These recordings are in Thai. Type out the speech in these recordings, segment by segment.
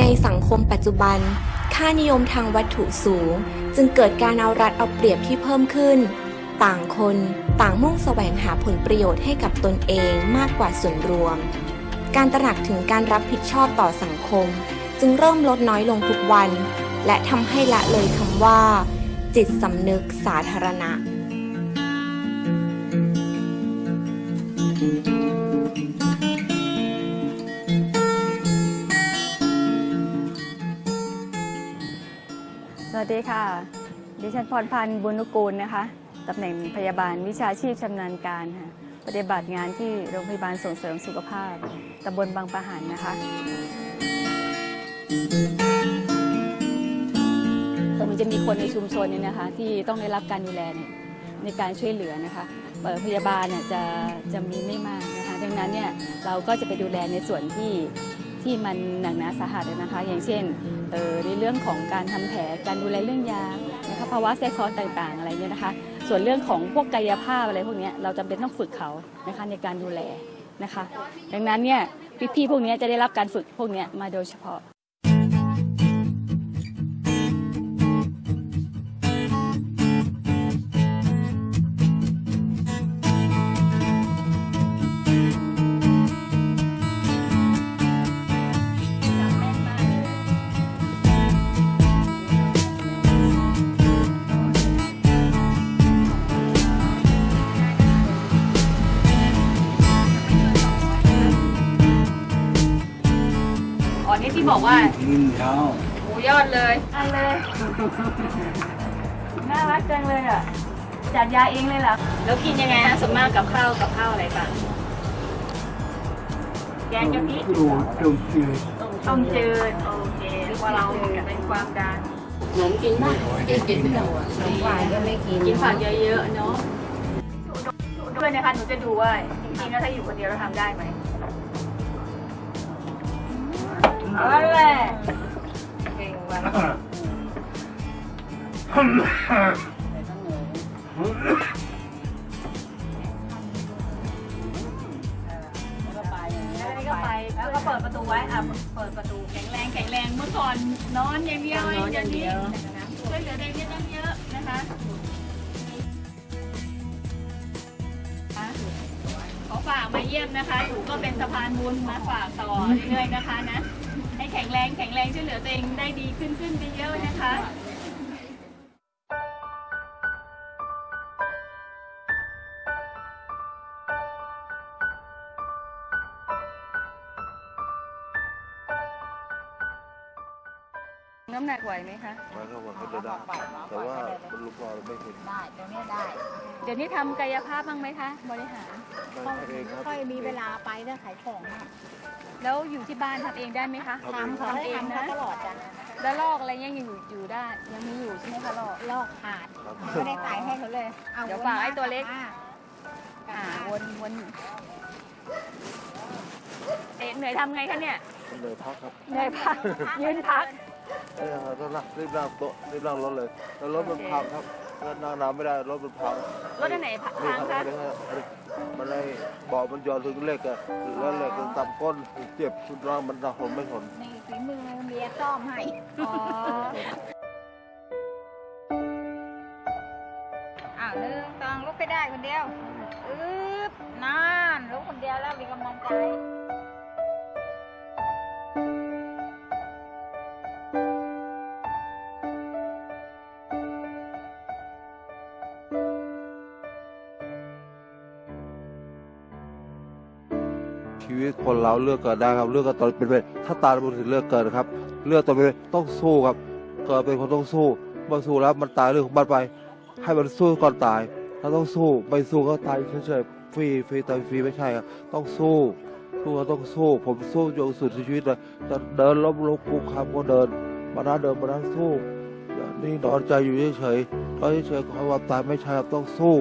ในสังคมปัจจุบัน ค่านิยมทางวัตถุสูง จึงเกิดการเอารัดเอาเปรียบที่เพิ่มขึ้น ต่างคนต่างมุ่งแสวงหาผลประโยชน์ให้กับตนเองมากกว่าส่วนรวม การตระหนักถึงการรับผิดชอบต่อสังคม จึงเริ่มลดน้อยลงทุกวัน และทำให้ละเลยคำว่า จิตสำนึกสาธารณะ สวัสดีค่ะ ดิฉันพรพันธ์บุญนุกูลนะคะตำแหน่งพยาบาลวิชาชีพชำนาญการค่ะปฏิบัติงานที่โรงพยาบาลส่งเสริมสุขภาพตำบลบางปะหันนะคะมันจะมีคนในชุมชนเนี่ยนะคะ ที่ต้องได้รับการดูแลเนี่ยในการช่วยเหลือนะคะเอ่อพยาบาลเนี่ยจะจะมีไม่มากนะคะ ดังนั้นเนี่ยเราก็จะไปดูแลในส่วนที่ ที่มันหนักหนาสาหัสนะคะ อย่างเช่นเอ่อในเรื่องของการทำแผลการดูแลเรื่องยานะคะภาวะแทรกซ้อนต่างๆอะไรเนี่ยนะคะ ส่วนเรื่องของพวกกายภาพอะไรพวกนี้เราจำเป็นต้องฝึกเขานะคะในการดูแลนะคะ ดังนั้นเนี่ยพี่ๆพวกนี้จะได้รับการฝึกพวกนี้มาโดยเฉพาะ ว่ากินข้าวหมูยอดเลยอันเลย น่ารักจังเลยอะ จัดยาเองเลยเหรอ แล้วกินยังไงฮะส่วนมากกับข้าวกับข้าวอะไรต่างแกงกะทิดูต้มจืดต้มจืด โอเคว่าเราเป็นความดันหนูกินมากกินกินไม่ได้ขนมหวานก็ไม่กิน กินผักเยอะๆเนาะด้วยนะคะหนูจะดูว่าจริงๆแล้วถ้าอยู่คนเดียวเราทำได้ไหม เอาแหละเก่งว่ะแล้วนี่ก็ไปแล้วก็เปิดประตูไว้อะเปิดประตูแข็งแรงแข็งแรงเมื่อก่อนนอนอย่างเดียวนอนย่างเดียวช่วยเหลือตัวเองได้ตั้งเยอะนะคะขอฝากมาเยี่ยมนะคะหนูก็เป็นสะพานบุญมาฝากต่อเรื่อยๆนะคะนะ แข็งแรงแข็งแรงช่วยเหลือตัวเองได้ดีขึ้นขึ้นไปเยอะนะคะ น้ำหนักไหวไหมคะมันก็ว่าเขาจะได้ แต่ว่ามันลูกบอลไม่เห็นได้ตรงเนี้ยได้เดี๋ยวนี้ทำกายภาพบ้างไหมคะ บริหาร ได้เองครับ ค่อยมีเวลาไปแล้วขายของอะแล้วอยู่ที่บ้านทำเองได้ไหมคะทำเขาให้ทำเขาตลอดจ้ะแล้วลอกอะไรยังอยู่อยู่ได้ ยังมีอยู่ใช่ไหมคะลอก ลอกขาดครับ ไม่ได้ขายให้เขาเลยอเดี๋ยวฝากไอ้ตัวเล็ก อะอ่าวนวนเอ๊ะเหนื่อยทำไงคะเนี่ยเลยพักครับ เหนื่อยพัก ยืนพัก เอ้ยต้องนั่งรีบนั่งโต๊ะรีบนั่งรถเลยแล้วรถมันพังครับแล้วนั่งนานไม่ได้รถมันพังรถอันไหนพังนี่คะครับนี่ครับมันเลยเบอกมันย้อนถึงเหล็กอะแล้วเหล็กมันต่ำก้นเจ็บสุดร่างมันหนักผมไม่ทน นี่ฝีมือเมียซ่อมให้ อ๋ออ้าวหนึ่งสองลุกไปได้คนเดียว อึ๊บนานลุกคนเดียวแล้วมีกำลังใจ ชีวิตคนเราเลือกเกิดได้ครับเลือกกันตอนเป็นไปถ้าตายมันถึงเลือกเกิดครับ เลือกตอนเป็นต้องสู้ครับ เกิดเป็นคนต้องสู้เมื่อสู้แล้วมันตายเรื่องของมันไป ให้มันสู้ก่อนตาย ถ้าต้องสู้ไม่สู้ก็ตายเฉยๆฟรีฟรีตายฟรีไม่ใช่ครับต้องสู้สู้ก็ต้องสู้ ผมสู้จนสุดชีวิตเลยจะเดินล้มลุกคุกคามก็เดินมานั้นเดินมานั้นสู้นี่นอนใจอยู่เฉยๆนอนเฉยๆขอความตายไม่ใช่ครับต้องสู้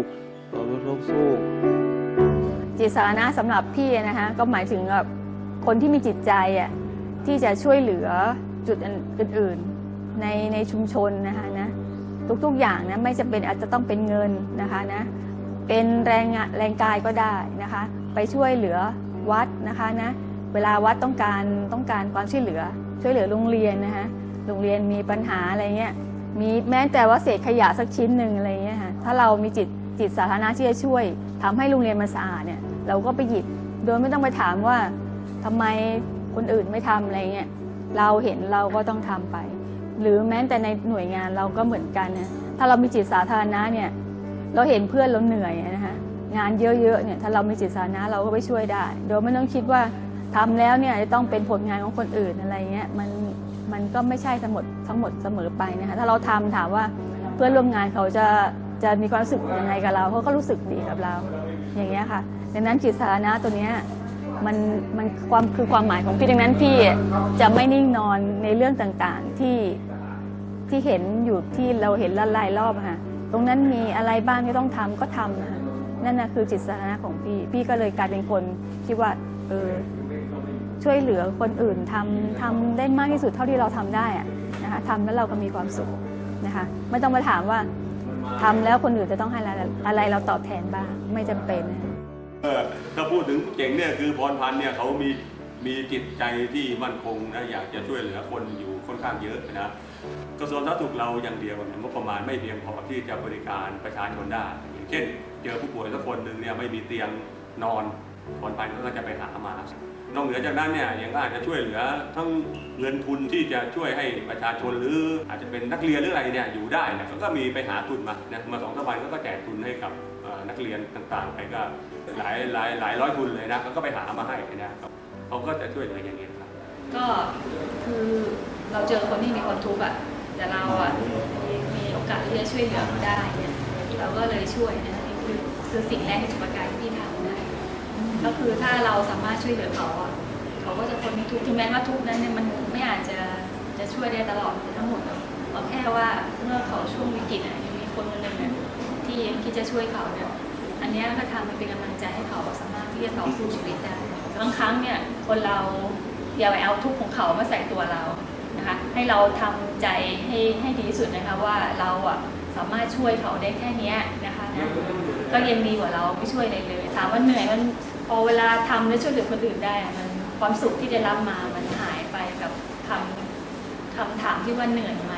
เราต้องสู้ จิตสาธารณะสำหรับพี่นะคะก็หมายถึงแบบคนที่มีจิตใจอะที่จะช่วยเหลือจุดอื่นๆในในชุมชนนะคะนะทุกๆอย่างนะไม่จำเป็นอาจจะต้องเป็นเงินนะคะนะเป็นแรงงานแรงกายก็ได้นะคะไปช่วยเหลือวัดนะคะนะเวลาวัดต้องการต้องการความช่วยเหลือ ช่วยเหลือโรงเรียนนะคะโรงเรียนมีปัญหาอะไรเงี้ยมีแม้แต่ว่าเศษขยะสักชิ้นหนึ่งอะไรเงี้ยค่ะถ้าเรามีจิตจิตสาธารณะที่จะช่วยทำให้โรงเรียนมันสะอาดเนี่ย เราก็ไปหยิบ โดยไม่ต้องไปถามว่าทำไมคนอื่นไม่ทำอะไรเงี้ยเราเห็นเราก็ต้องทำไป หรือแม้แต่ในหน่วยงานเราก็เหมือนกันนะถ้าเรามีจิตสาธารณะเนี่ยเราเห็นเพื่อนเราเหนื่อยนะคะงานเยอะๆเนี่ยถ้าเรามีจิตสาธารณะเราก็ไปช่วยได้ โดยไม่ต้องคิดว่าทำแล้วเนี่ยจะต้องเป็นผลงานของคนอื่นอะไรเงี้ยมันมันก็ไม่ใช่ทั้งหมดทั้งหมดเสมอไปนะคะถ้าเราทำถามว่าเพื่อนร่วมงานเขาจะจะมีความรู้สึกยังไงกับเราเขาก็รู้สึกดีกับเรา อย่างเงี้ยค่ะ ดังนั้นจิตสาธารณะตัวเนี้ยมันมันความคือความหมายของพี่ดังนั้นพี่จะไม่นิ่งนอนในเรื่องต่างๆที่ที่เห็นอยู่ที่เราเห็นละลายรอบอะค่ะตรงนั้นมีอะไรบ้างที่ต้องทำก็ทำนะคะนั่นนะคือจิตสาธารณะของพี่ พี่ก็เลยกลายเป็นคนที่ว่าเออช่วยเหลือคนอื่นทำทำได้มากที่สุดเท่าที่เราทำได้อะนะคะทำแล้วเราก็มีความสุขนะคะไม่ต้องมาถามว่าทำแล้วคนอื่นจะต้องให้อะไรเราตอบแทนบ้างไม่จำเป็นนะ ถ้าพูดถึงเจ๋งเนี่ยคือพรพันธ์เนี่ยเขามีมีจิตใจที่มั่นคงนะอยากจะช่วยเหลือคนอยู่ค่อนข้างเยอะนะกระทรวงสาธารณสุขเราอย่างเดียวเนี่ยงบประมาณไม่เพียงพอที่จะบริการประชาชนได้อย่างเช่น เจอผู้ป่วยสักคนหนึ่งเนี่ยไม่มีเตียงนอนพรพันธ์ก็จะไปหามานอกเหนือจากนั้นเนี่ยยังก็อาจจะช่วยเหลือทั้งเงินทุนที่จะช่วยให้ประชาชนหรืออาจจะเป็นนักเรียนหรืออะไรเนี่ยอยู่ได้นะเขาก็มีไปหาทุนมานะมาสองสามวันก็แจกทุนให้กับ นักเรียนต่างๆ ไปก็หลายหลายหลายร้อยทุนเลยนะเขาก็ไปหามาให้นะครับเขาก็จะช่วยเหลืออย่างนี้ยครับก็คือเราเจอคนที่มีความทุกข์อะแต่เราอะมีมีโอกาสที่จะช่วยเหลือเขาได้เนี่ยเราก็เลยช่วยนะนี่คือคือสิ่งแรกที่จุประกายที่พี่ทำนะก็คือถ้าเราสามารถช่วยเหลือเขาอะเขาก็จะพ้นทุกข์ถึงแม้ว่าทุกข์นั้นเนี่ยมันไม่อาจจะจะช่วยได้ตลอดทั้งหมดหราแค่ว่าเมื่อเขาช่วงวิกฤตอะมีคนคนหนึ่ง ที่ยังคิดจะช่วยเขาเนี่ยอันนี้ก็ทำมันเป็นกำลังใจให้เขาสามารถที่จะต่อสู้ชีวิตได้บางครั้งเนี่ยคนเราอย่าไปเอาทุกข์ของเขามาใส่ตัวเรานะคะให้เราทำใจให้ให้ดีที่สุดนะคะว่าเราอะสามารถช่วยเขาได้แค่นี้นะคะนะก็ยังดีกว่าเราไม่ช่วยอะไรเลยถามว่าเหนื่อยมันพอเวลาทำแล้วช่วยเหลือคนอื่นได้มันความสุขที่ได้รับมามันหายไปกับคำคำถามที่ว่าเหนื่อยไหม